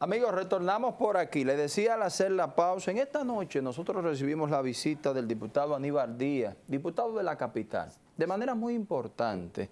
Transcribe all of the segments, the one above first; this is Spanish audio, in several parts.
Amigos, retornamos por aquí. Le decía al hacer la pausa, en esta noche nosotros recibimos la visita del diputado Aníbal Díaz, diputado de la capital, de manera muy importante.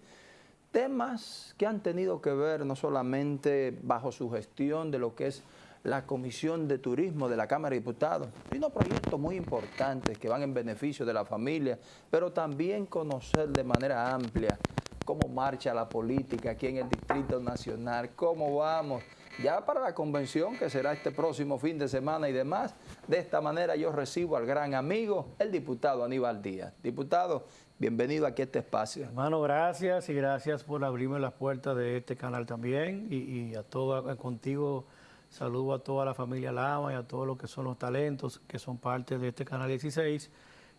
Temas que han tenido que ver no solamente bajo su gestión de lo que es la Comisión de Turismo de la Cámara de Diputados, sino proyectos muy importantes que van en beneficio de la familia, pero también conocer de manera amplia cómo marcha la política aquí en el Distrito Nacional, cómo vamos ya para la convención que será este próximo fin de semana y demás. De esta manera yo recibo al gran amigo, el diputado Aníbal Díaz. Diputado, bienvenido aquí a este espacio. Hermano, gracias y gracias por abrirme las puertas de este canal también y, a todo, contigo saludo a toda la familia Lama y a todos los que son los talentos que son parte de este canal 16,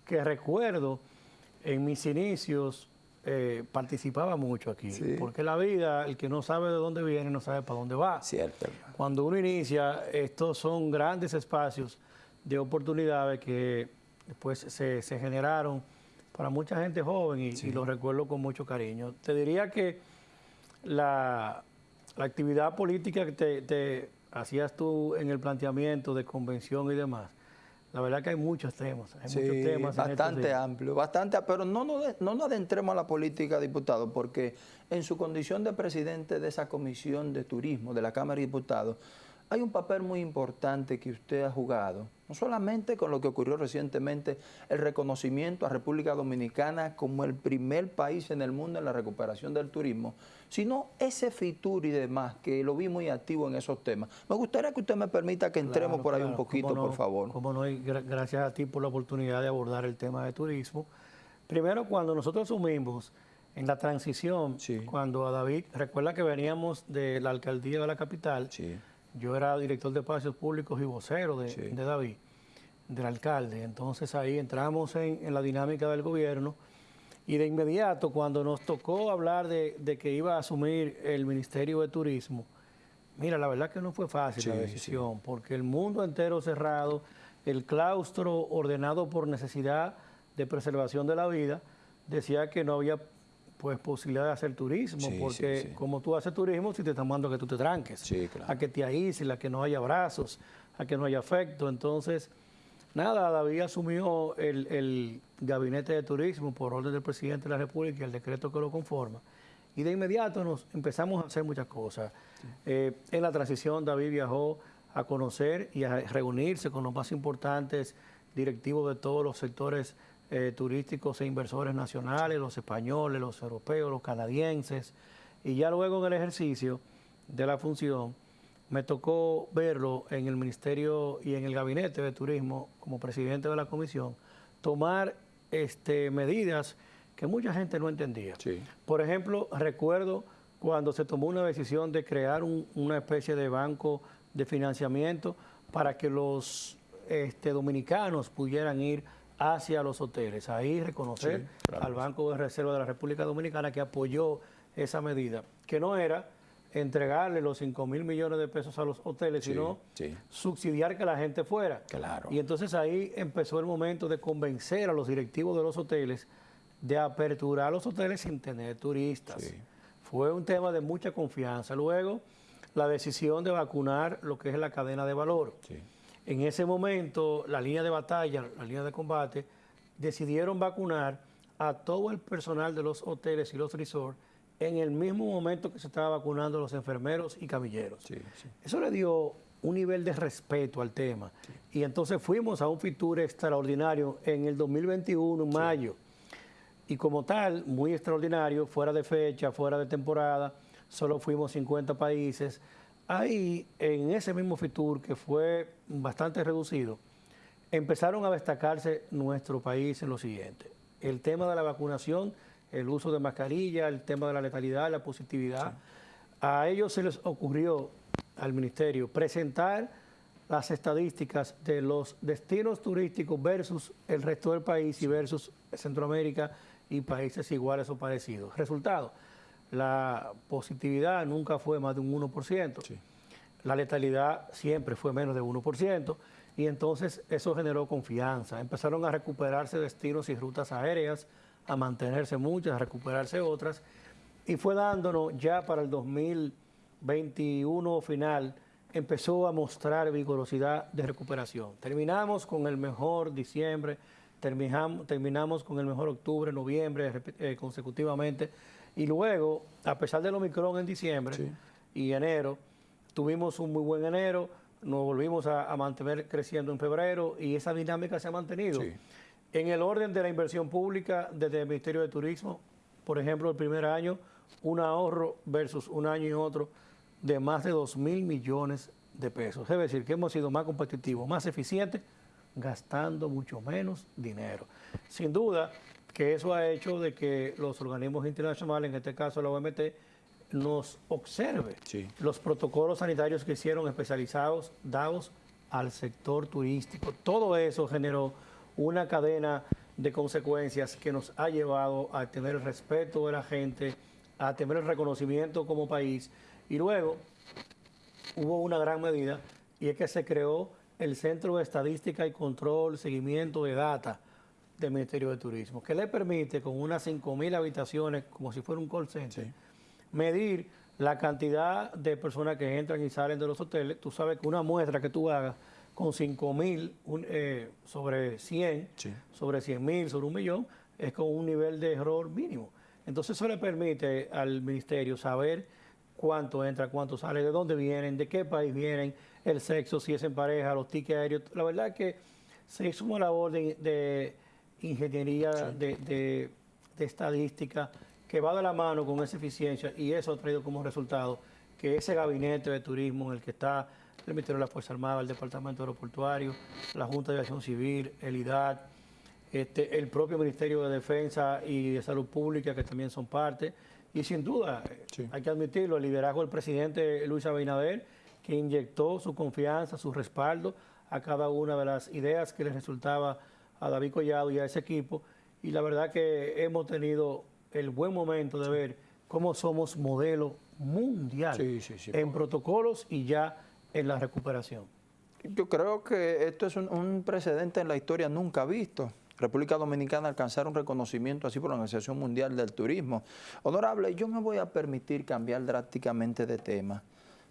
que recuerdo en mis inicios eh, participaba mucho aquí. Porque la vida, el que no sabe de dónde viene, no sabe para dónde va. Cierto. Cuando uno inicia, estos son grandes espacios de oportunidades que después se, generaron para mucha gente joven y, y, lo recuerdo con mucho cariño. Te diría que la, actividad política que te hacías tú en el planteamiento de convención y demás, la verdad que hay muchos temas, hay muchos temas. Bastante amplio, bastante, pero no nos, no nos adentremos a la política, diputado, porque en su condición de presidente de esa comisión de turismo de la Cámara de Diputados, hay un papel muy importante que usted ha jugado, no solamente con lo que ocurrió recientemente, el reconocimiento a República Dominicana como el primer país en el mundo en la recuperación del turismo, sino ese FITUR y demás, que lo vi muy activo en esos temas. Me gustaría que usted me permita que entremos por ahí un poquito, por favor. Como no, gracias a ti por la oportunidad de abordar el tema de turismo. Primero, cuando nosotros asumimos en la transición, cuando a David, recuerda que veníamos de la alcaldía de la capital, sí yo era director de espacios públicos y vocero de, David, del alcalde. Entonces ahí entramos en, la dinámica del gobierno y de inmediato cuando nos tocó hablar de, que iba a asumir el Ministerio de Turismo, mira, la verdad que no fue fácil la decisión, porque el mundo entero cerrado, el claustro ordenado por necesidad de preservación de la vida, decía que no había pues posibilidad de hacer turismo, porque como tú haces turismo, si te están mandando a que tú te tranques, a que te aísles, a que no haya abrazos, a que no haya afecto. Entonces, nada, David asumió el, gabinete de turismo por orden del presidente de la República y el decreto que lo conforma. Y de inmediato nos empezamos a hacer muchas cosas. Eh, en la transición, David viajó a conocer y a reunirse con los más importantes directivos de todos los sectores eh, turísticos e inversores nacionales, los españoles, los europeos, los canadienses. Y ya luego en el ejercicio de la función me tocó verlo en el Ministerio y en el Gabinete de Turismo como presidente de la comisión, tomar este, medidas que mucha gente no entendía. Por ejemplo, recuerdo cuando se tomó una decisión de crear una especie de banco de financiamiento para que los este, dominicanos pudieran ir hacia los hoteles. Ahí reconocer al Banco de Reserva de la República Dominicana que apoyó esa medida, que no era entregarle los 5 mil millones de pesos a los hoteles, sino subsidiar que la gente fuera. Claro. Y entonces ahí empezó el momento de convencer a los directivos de los hoteles de aperturar los hoteles sin tener turistas. Fue un tema de mucha confianza. Luego, la decisión de vacunar lo que es la cadena de valor. En ese momento, la línea de batalla, la línea de combate, decidieron vacunar a todo el personal de los hoteles y los resorts en el mismo momento que se estaba vacunando los enfermeros y camilleros. Eso le dio un nivel de respeto al tema. Y entonces fuimos a un Fitur extraordinario en el 2021, en mayo. Y como tal, muy extraordinario, fuera de fecha, fuera de temporada, solo fuimos 50 países. Ahí, en ese mismo FITUR, que fue bastante reducido, empezaron a destacarse nuestro país en lo siguiente. El tema de la vacunación, el uso de mascarilla, el tema de la letalidad, la positividad. A ellos se les ocurrió, al Ministerio, presentar las estadísticas de los destinos turísticos versus el resto del país y versus Centroamérica y países iguales o parecidos. Resultado, la positividad nunca fue más de un 1%, la letalidad siempre fue menos de 1%, y entonces eso generó confianza. Empezaron a recuperarse destinos y rutas aéreas, a mantenerse muchas, a recuperarse otras, y fue dándonos ya para el 2021 final empezó a mostrar vigorosidad de recuperación. Terminamos con el mejor diciembre, terminamos, terminamos con el mejor octubre, noviembre eh, consecutivamente, y luego, a pesar del Omicron en diciembre y enero, tuvimos un muy buen enero, nos volvimos a, mantener creciendo en febrero y esa dinámica se ha mantenido. En el orden de la inversión pública desde el Ministerio de Turismo, por ejemplo, el primer año, un ahorro versus un año y otro de más de 2 mil millones de pesos. Es decir, que hemos sido más competitivos, más eficientes, gastando mucho menos dinero. Sin duda que eso ha hecho de que los organismos internacionales, en este caso la OMT, nos observe los protocolos sanitarios que hicieron especializados, dados al sector turístico. Todo eso generó una cadena de consecuencias que nos ha llevado a tener el respeto de la gente, a tener el reconocimiento como país. Y luego hubo una gran medida y es que se creó el Centro de Estadística y Control, Seguimiento de Data del Ministerio de Turismo, que le permite con unas 5.000 habitaciones, como si fuera un call center, medir la cantidad de personas que entran y salen de los hoteles. Tú sabes que una muestra que tú hagas con 5 mil eh, sobre 100, sobre 100 mil, sobre un millón, es con un nivel de error mínimo. Entonces eso le permite al ministerio saber cuánto entra, cuánto sale, de dónde vienen, de qué país vienen, el sexo, si es en pareja, los tickets aéreos. La verdad es que se hizo una labor de, ingeniería, de, estadística, que va de la mano con esa eficiencia y eso ha traído como resultado que ese gabinete de turismo en el que está el Ministerio de la Fuerza Armada, el Departamento Aeroportuario, la Junta de Acción Civil, el IDAT, este, el propio Ministerio de Defensa y de Salud Pública, que también son parte. Y sin duda, hay que admitirlo, el liderazgo del presidente Luis Abinader, que inyectó su confianza, su respaldo a cada una de las ideas que le resultaba a David Collado y a ese equipo. Y la verdad que hemos tenido el buen momento de ver cómo somos modelo mundial en protocolos y ya en la recuperación? Yo creo que esto es un, precedente en la historia nunca visto. República Dominicana alcanzar un reconocimiento así por la Organización Mundial del Turismo. Honorable, yo me voy a permitir cambiar drásticamente de tema,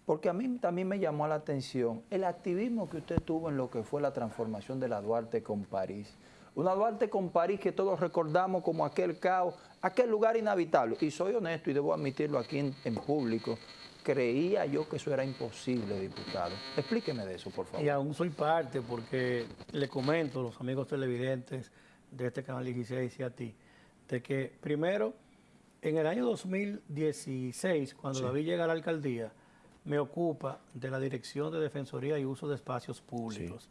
porque a mí también me llamó la atención el activismo que usted tuvo en lo que fue la transformación de la Duarte con París. Una Duarte con París que todos recordamos como aquel caos, aquel lugar inhabitable. Y soy honesto y debo admitirlo aquí en público creía yo que eso era imposible, diputado. Explíqueme de eso, por favor. Y aún soy parte, porque le comento a los amigos televidentes de este canal 16 y a ti, de que primero, en el año 2016, cuando David llega a la alcaldía, me ocupa de la Dirección de Defensoría y Uso de Espacios Públicos.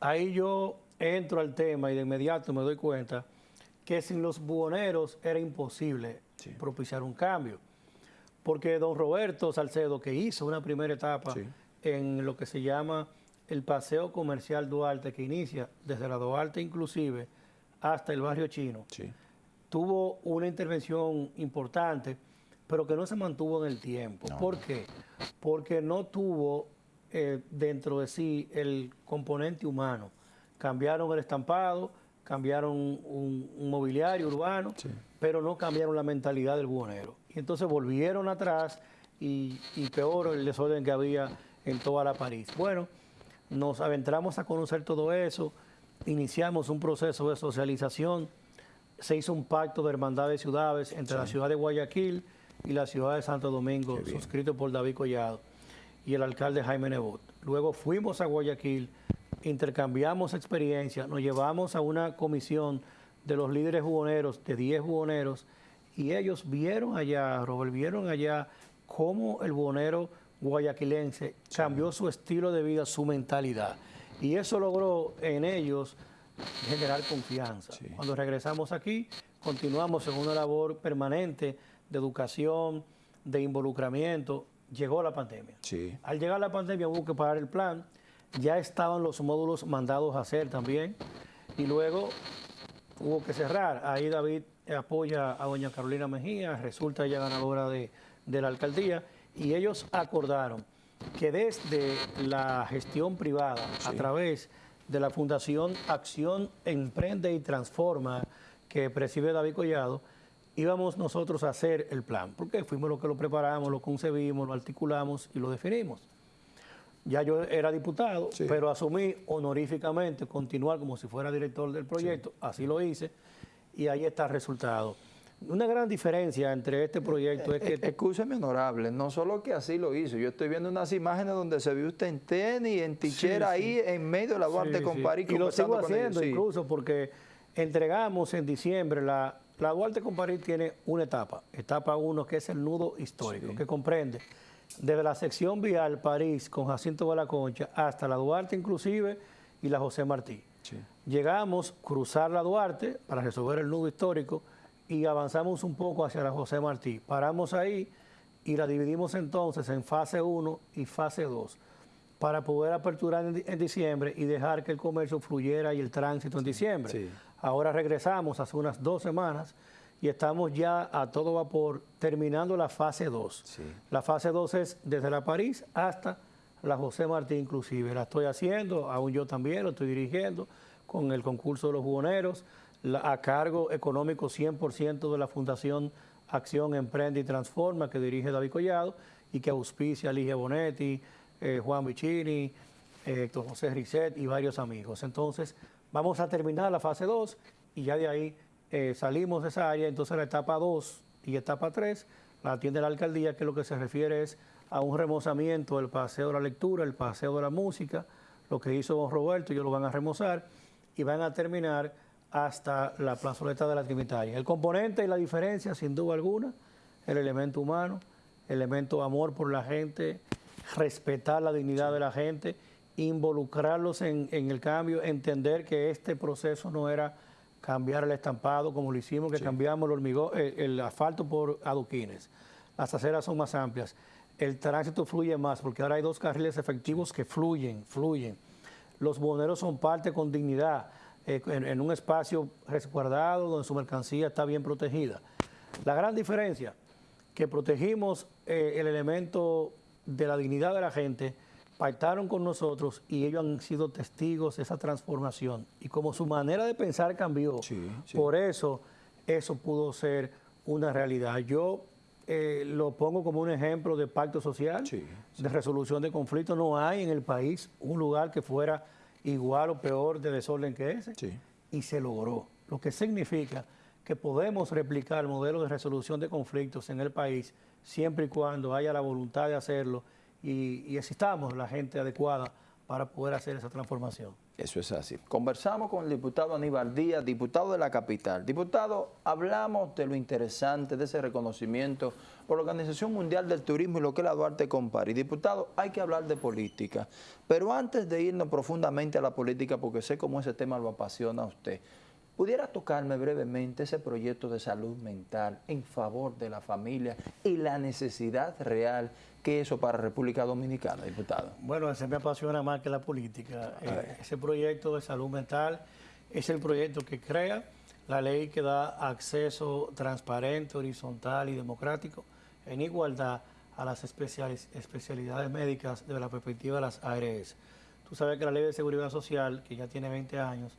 Ahí yo entro al tema y de inmediato me doy cuenta que sin los buhoneros era imposible propiciar un cambio. Porque don Roberto Salcedo, que hizo una primera etapa en lo que se llama el paseo comercial Duarte, que inicia desde la Duarte inclusive hasta el barrio chino, tuvo una intervención importante, pero que no se mantuvo en el tiempo. ¿Por qué? Porque no tuvo eh, dentro de sí el componente humano. Cambiaron el estampado, cambiaron un, mobiliario urbano, pero no cambiaron la mentalidad del buhonero. Y entonces volvieron atrás y, peor el desorden que había en toda la París. Bueno, nos aventramos a conocer todo eso, iniciamos un proceso de socialización, se hizo un pacto de hermandad de ciudades entre la ciudad de Guayaquil y la ciudad de Santo Domingo, suscrito por David Collado y el alcalde Jaime Nebot. Luego fuimos a Guayaquil, intercambiamos experiencias, nos llevamos a una comisión de los líderes jugoneros, de 10 jugoneros, y ellos vieron allá, Robert, vieron allá cómo el buhonero guayaquilense cambió su estilo de vida, su mentalidad. Y eso logró en ellos generar confianza. Cuando regresamos aquí, continuamos en una labor permanente de educación, de involucramiento. Llegó la pandemia. Al llegar la pandemia hubo que pagar el plan. Ya estaban los módulos mandados a hacer también. Y luego hubo que cerrar. Ahí David apoya a doña Carolina Mejía, resulta ella ganadora de, la alcaldía, y ellos acordaron que desde la gestión privada, a través de la Fundación Acción Emprende y Transforma, que preside David Collado, íbamos nosotros a hacer el plan, porque fuimos los que lo preparamos, lo concebimos, lo articulamos y lo definimos. ya yo era diputado, pero asumí honoríficamente continuar como si fuera director del proyecto, así lo hice, y ahí está el resultado. Una gran diferencia entre este proyecto es que... Escúcheme, honorable, no solo que así lo hizo, yo estoy viendo unas imágenes donde se vio usted en tenis, en tichera, ahí en medio de la Duarte con París. Y lo sigo haciendo incluso porque entregamos en diciembre la, la Duarte con París tiene una etapa, etapa uno que es el nudo histórico, que comprende desde la sección vial París con Jacinto Balaconcha hasta la Duarte inclusive y la José Martí. Llegamos a cruzar la Duarte para resolver el nudo histórico y avanzamos un poco hacia la José Martí. Paramos ahí y la dividimos entonces en fase 1 y fase 2 para poder aperturar en, diciembre y dejar que el comercio fluyera y el tránsito en diciembre. Ahora regresamos hace unas dos semanas y estamos ya a todo vapor terminando la fase 2. La fase 2 es desde la París hasta la José Martí inclusive. La estoy haciendo, aún yo también lo estoy dirigiendo con el concurso de los jugoneros, a cargo económico 100% de la Fundación Acción Emprende y Transforma que dirige David Collado y que auspicia Ligia Bonetti, eh, Juan Vicini, eh, Héctor José Risset y varios amigos. Entonces, vamos a terminar la fase 2 y ya de ahí eh, salimos de esa área, entonces la etapa 2 y etapa 3 la atiende la alcaldía, que lo que se refiere es a un remozamiento del paseo de la lectura, el paseo de la música, lo que hizo don Roberto, ellos lo van a remozar y van a terminar hasta la plazoleta de la Trinitaria. El componente y la diferencia, sin duda alguna, el elemento humano, el elemento amor por la gente, respetar la dignidad de la gente, involucrarlos en, en el cambio, entender que este proceso no era cambiar el estampado como lo hicimos, que cambiamos el, hormigón, eh, el, asfalto por adoquines. Las aceras son más amplias. El tránsito fluye más porque ahora hay dos carriles efectivos que fluyen, fluyen. Los boneros son parte con dignidad, eh, en, un espacio resguardado donde su mercancía está bien protegida. La gran diferencia, que protegimos eh, el elemento de la dignidad de la gente, pactaron con nosotros y ellos han sido testigos de esa transformación. Y como su manera de pensar cambió, por eso eso pudo ser una realidad. Yo eh, lo pongo como un ejemplo de pacto social, de resolución de conflictos. No hay en el país un lugar que fuera igual o peor de desorden que ese. Y se logró. Lo que significa que podemos replicar el modelo de resolución de conflictos en el país siempre y cuando haya la voluntad de hacerlo y, y existamos la gente adecuada para poder hacer esa transformación. Eso es así. Conversamos con el diputado Aníbal Díaz, diputado de la capital. Diputado, hablamos de lo interesante de ese reconocimiento por la Organización Mundial del Turismo y lo que es la Duarte Compari. Diputado, hay que hablar de política, pero antes de irnos profundamente a la política, porque sé cómo ese tema lo apasiona a usted, ¿Pudiera tocarme brevemente ese proyecto de salud mental en favor de la familia y la necesidad real que eso para República Dominicana, diputado? Bueno, ese me apasiona más que la política. Eh, ese proyecto de salud mental es el proyecto que crea la ley que da acceso transparente, horizontal y democrático en igualdad a las especialidades médicas desde la perspectiva de las ARS. Tú sabes que la ley de seguridad social, que ya tiene 20 años,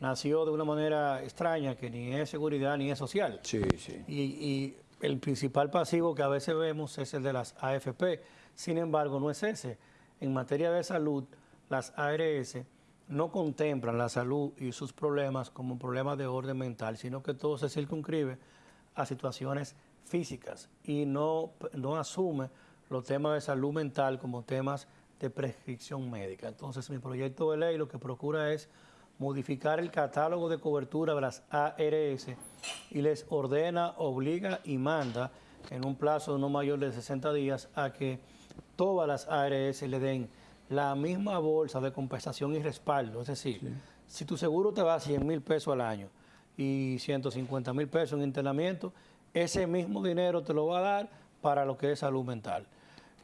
nació de una manera extraña que ni es seguridad ni es social. Sí, sí. Y, el principal pasivo que a veces vemos es el de las AFP. Sin embargo, no es ese. En materia de salud, las ARS no contemplan la salud y sus problemas como problemas de orden mental, sino que todo se circunscribe a situaciones físicas y no, no asume los temas de salud mental como temas de prescripción médica. Entonces, mi proyecto de ley lo que procura es modificar el catálogo de cobertura de las ARS y les ordena, obliga y manda en un plazo no mayor de 60 días a que todas las ARS le den la misma bolsa de compensación y respaldo. Es decir, si tu seguro te va a 100 mil pesos al año y 150 mil pesos en internamiento, ese mismo dinero te lo va a dar para lo que es salud mental.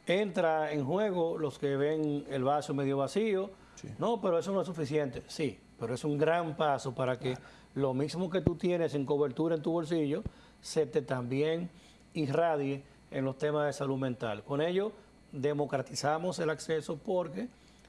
Entra en juego los que ven el vaso medio vacío. No, pero eso no es suficiente. Sí, pero es un gran paso para que lo mismo que tú tienes en cobertura en tu bolsillo, se te también irradie en los temas de salud mental. Con ello, democratizamos el acceso porque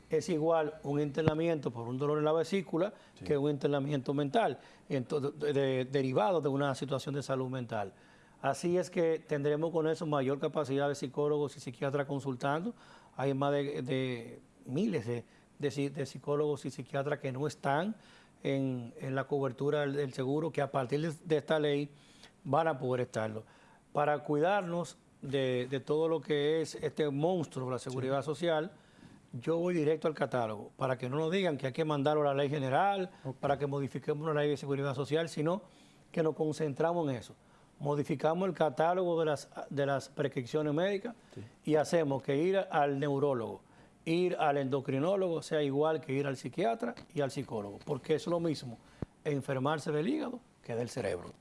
es igual un internamiento por un dolor en la vesícula que un internamiento mental, derivado de una situación de salud mental. Así es que tendremos con eso mayor capacidad de psicólogos y psiquiatras consultando. Hay más de miles de, de, psicólogos y psiquiatras que no están en, la cobertura del, seguro, que a partir de, esta ley van a poder estarlo. Para cuidarnos de, todo lo que es este monstruo de la seguridad social, yo voy directo al catálogo, para que no nos digan que hay que mandarlo a la ley general, para que modifiquemos la ley de seguridad social, sino que nos concentramos en eso. Modificamos el catálogo de las, de las prescripciones médicas y hacemos que ir al neurólogo, ir al endocrinólogo sea igual que ir al psiquiatra y al psicólogo, porque es lo mismo enfermarse del hígado que del cerebro.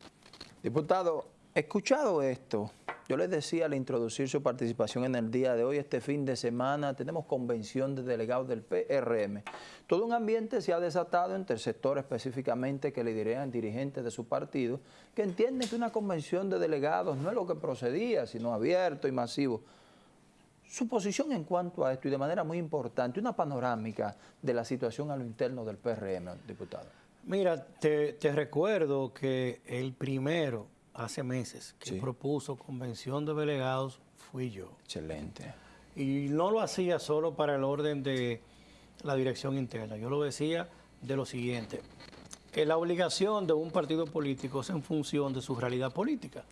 Diputado, escuchado esto, yo les decía al introducir su participación en el día de hoy, este fin de semana, tenemos convención de delegados del PRM. Todo un ambiente se ha desatado entre el sector específicamente que liderean dirigentes de su partido, que entienden que una convención de delegados no es lo que procedía, sino abierto y masivo. Su posición en cuanto a esto y de manera muy importante, una panorámica de la situación a lo interno del PRM, diputado. Mira, te, te recuerdo que el primero hace meses que propuso convención de delegados fui yo. Excelente. Y no lo hacía solo para el orden de la dirección interna, yo lo decía de lo siguiente. Que la obligación de un partido político es en función de su realidad política.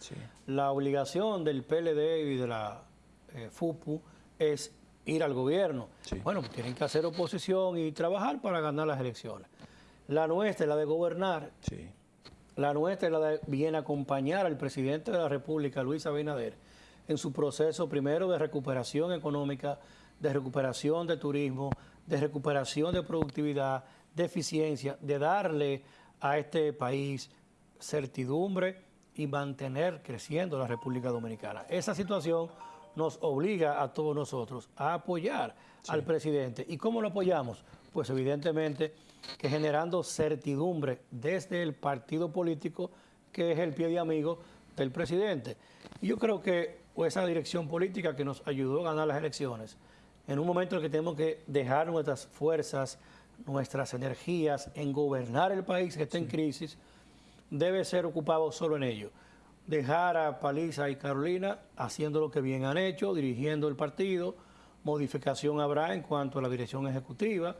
La obligación del PLD y de la eh, FUPU es ir al gobierno. Bueno, tienen que hacer oposición y trabajar para ganar las elecciones. La nuestra es la de gobernar. Sí. La nuestra la de bien acompañar al presidente de la República, Luis Abinader, en su proceso primero de recuperación económica, de recuperación de turismo, de recuperación de productividad, de eficiencia, de darle a este país certidumbre y mantener creciendo la República Dominicana. Esa situación nos obliga a todos nosotros a apoyar al presidente. ¿Y cómo lo apoyamos? Pues evidentemente que generando certidumbre desde el partido político que es el pie de amigo del presidente. Y yo creo que esa dirección política que nos ayudó a ganar las elecciones, en un momento en que tenemos que dejar nuestras fuerzas, nuestras energías en gobernar el país que está en crisis, debe ser ocupado solo en ello. Dejar a Paliza y Carolina haciendo lo que bien han hecho, dirigiendo el partido, modificación habrá en cuanto a la dirección ejecutiva,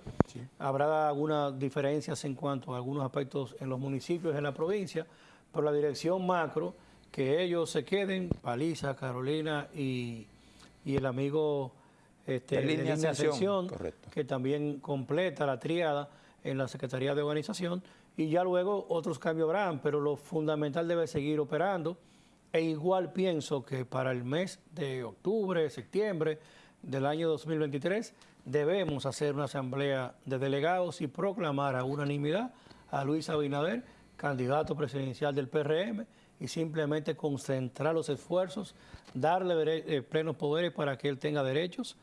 habrá algunas diferencias en cuanto a algunos aspectos en los municipios, en la provincia, pero la dirección macro, que ellos se queden, Paliza, Carolina y, el amigo este, de línea, de que también completa la triada en la Secretaría de Organización, y ya luego otros cambios habrán, pero lo fundamental debe seguir operando, e igual pienso que para el mes de octubre, septiembre, del año 2023 debemos hacer una asamblea de delegados y proclamar a unanimidad a Luis Abinader, candidato presidencial del PRM, y simplemente concentrar los esfuerzos, darle eh, plenos poderes para que él tenga derechos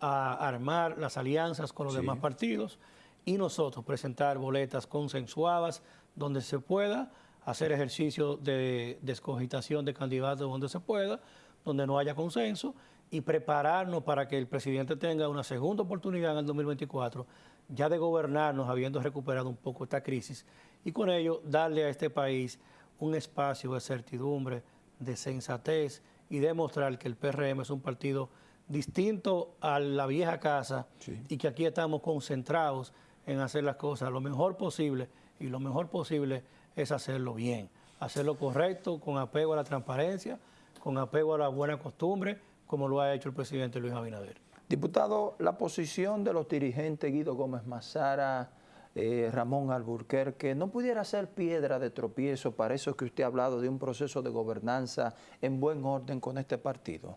a armar las alianzas con los demás partidos y nosotros presentar boletas consensuadas donde se pueda, hacer ejercicio de descogitación de candidatos donde se pueda, donde no haya consenso y prepararnos para que el presidente tenga una segunda oportunidad en el 2024, ya de gobernarnos habiendo recuperado un poco esta crisis, y con ello darle a este país un espacio de certidumbre, de sensatez y demostrar que el PRM es un partido distinto a la vieja casa y que aquí estamos concentrados en hacer las cosas lo mejor posible y lo mejor posible es hacerlo bien, hacerlo correcto, con apego a la transparencia, con apego a la buena costumbre, como lo ha hecho el presidente Luis Abinader. Diputado, la posición de los dirigentes Guido Gómez Mazara, eh, Ramón Alburquerque, ¿no pudiera ser piedra de tropiezo para eso que usted ha hablado de un proceso de gobernanza en buen orden con este partido?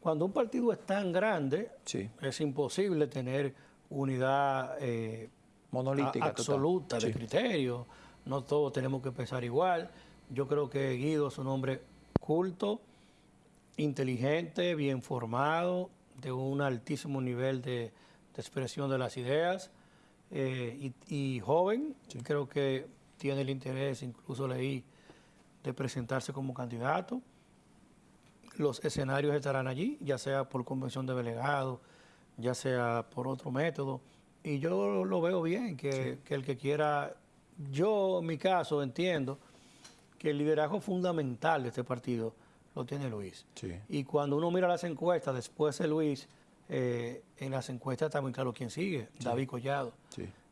Cuando un partido es tan grande, es imposible tener unidad eh, monolítica absoluta de criterio. No todos tenemos que pensar igual. Yo creo que Guido es un hombre culto, inteligente, bien formado, de un altísimo nivel de, expresión de las ideas eh, y, joven. Creo que tiene el interés, incluso leí, de presentarse como candidato. Los escenarios estarán allí, ya sea por convención de delegados, ya sea por otro método. Y yo lo veo bien, que, que el que quiera, yo en mi caso entiendo que el liderazgo fundamental de este partido lo tiene Luis. Y cuando uno mira las encuestas, después de Luis, eh, en las encuestas está muy claro quién sigue, David Collado.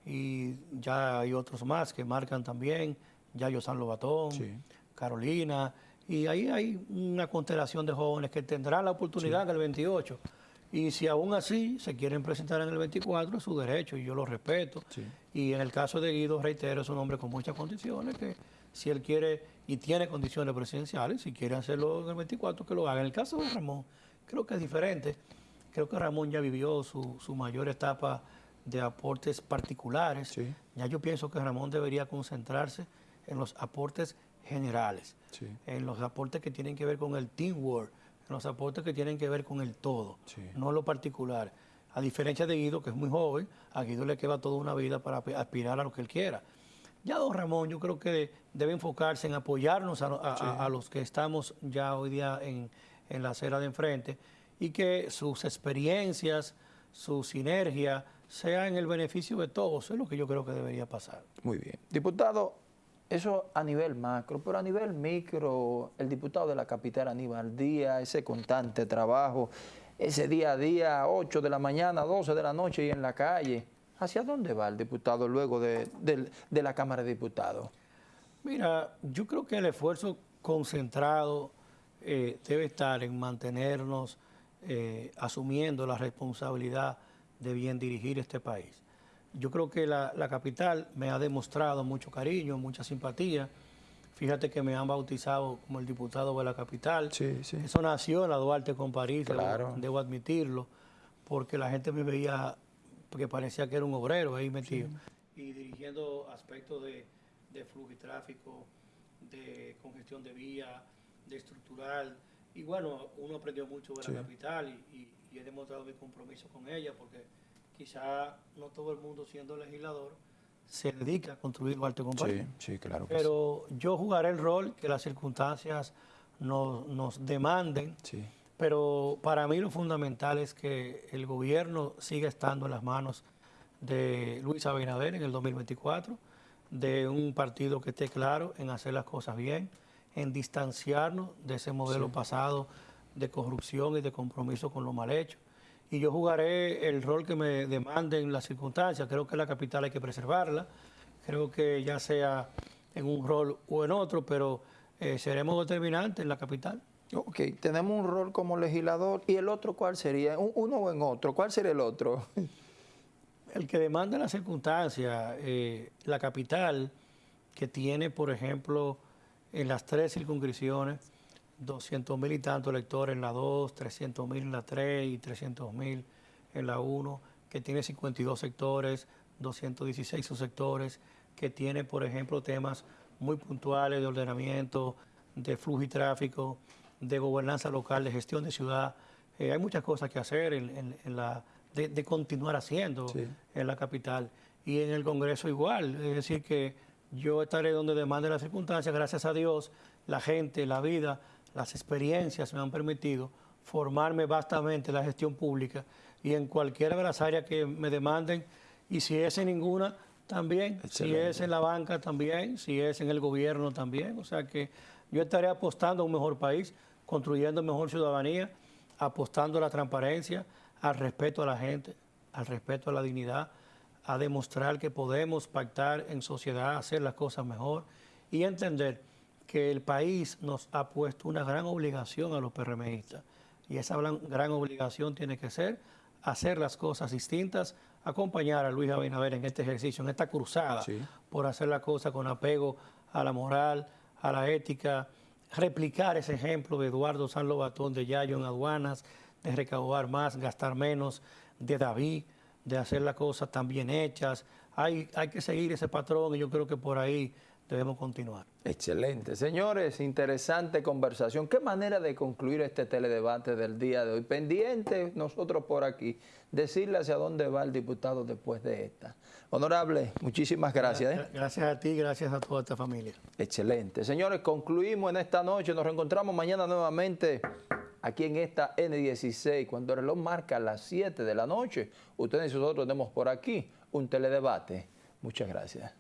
Y ya hay otros más que marcan también, Yayo San Lobatón, Carolina, y ahí hay una constelación de jóvenes que tendrán la oportunidad en el 28. Y si aún así se quieren presentar en el 24, es su derecho y yo lo respeto. Y en el caso de Guido, reitero, es un hombre con muchas condiciones que si él quiere y tiene condiciones presidenciales, si quiere hacerlo en el 24, que lo haga. En el caso de Ramón, creo que es diferente. Creo que Ramón ya vivió su, su mayor etapa de aportes particulares. Ya yo pienso que Ramón debería concentrarse en los aportes generales, en los aportes que tienen que ver con el teamwork, los aportes que tienen que ver con el todo, no lo particular. A diferencia de Guido, que es muy joven, a Guido le queda toda una vida para aspirar a lo que él quiera. Ya don Ramón yo creo que debe enfocarse en apoyarnos a, los que estamos ya hoy día en, en, la acera de enfrente y que sus experiencias, su sinergia, sea en el beneficio de todos. Eso es lo que yo creo que debería pasar. Muy bien. Diputado, eso a nivel macro, pero a nivel micro, el diputado de la capital Aníbal Díaz, ese constante trabajo, ese día a día, 8 de la mañana, 12 de la noche y en la calle ¿Hacia dónde va el diputado luego de, la Cámara de Diputados? Mira, yo creo que el esfuerzo concentrado eh, debe estar en mantenernos eh, asumiendo la responsabilidad de bien dirigir este país. Yo creo que la, capital me ha demostrado mucho cariño, mucha simpatía. Fíjate que me han bautizado como el diputado de la capital. Sí, sí. Eso nació en la Duarte con París, claro. debo admitirlo, porque la gente me veía porque parecía que era un obrero ahí metido. Y dirigiendo aspectos de, flujo y tráfico, de congestión de vía, de estructural. Y bueno, uno aprendió mucho de la capital y, he demostrado mi compromiso con ella porque quizá no todo el mundo siendo legislador se dedica a construir Duarte con Sí, sí, claro. Pero yo jugaré el rol que las circunstancias nos, nos demanden. Sí pero para mí lo fundamental es que el gobierno siga estando en las manos de Luis Abinader en el 2024, de un partido que esté claro en hacer las cosas bien, en distanciarnos de ese modelo pasado de corrupción y de compromiso con lo mal hecho. Y yo jugaré el rol que me demanden las circunstancias. Creo que la capital hay que preservarla. Creo que ya sea en un rol o en otro, pero eh, seremos determinantes en la capital. Ok, tenemos un rol como legislador y el otro, ¿cuál sería? Uno o en otro, ¿cuál sería el otro? El que demanda la circunstancia, eh, la capital, que tiene, por ejemplo, en las tres circunscripciones, 200 mil y tantos electores en la 2, 300 mil en la 3 y 300 mil en la 1, que tiene 52 sectores, 216 subsectores, que tiene, por ejemplo, temas muy puntuales de ordenamiento, de flujo y tráfico, de gobernanza local, de gestión de ciudad. Eh, hay muchas cosas que hacer en, la, de, continuar haciendo en la capital. Y en el Congreso igual. Es decir, que yo estaré donde demande las circunstancias. Gracias a Dios, la gente, la vida, las experiencias me han permitido formarme vastamente en la gestión pública y en cualquiera de las áreas que me demanden. Y si es en ninguna, también. Si es en la banca, también. Si es en el gobierno, también. O sea que yo estaré apostando a un mejor país construyendo mejor ciudadanía, apostando a la transparencia, al respeto a la gente, al respeto a la dignidad, a demostrar que podemos pactar en sociedad, hacer las cosas mejor y entender que el país nos ha puesto una gran obligación a los PRMistas. Y esa gran obligación tiene que ser hacer las cosas distintas, acompañar a Luis Abinader en este ejercicio, en esta cruzada, por hacer la cosa con apego a la moral, a la ética, replicar ese ejemplo de Eduardo San Lobatón, de Yayo en aduanas, de recaudar más, gastar menos, de David, de hacer las cosas tan bien hechas. Hay, hay que seguir ese patrón y yo creo que por ahí debemos continuar. Excelente. Señores, interesante conversación. ¿Qué manera de concluir este teledebate del día de hoy? Pendiente nosotros por aquí, decirle hacia dónde va el diputado después de esta. Honorable, muchísimas gracias. ¿eh? Gracias a ti, gracias a toda esta familia. Excelente. Señores, concluimos en esta noche. Nos reencontramos mañana nuevamente aquí en esta N16, cuando el reloj marca las 7 de la noche. Ustedes y nosotros tenemos por aquí un teledebate. Muchas gracias.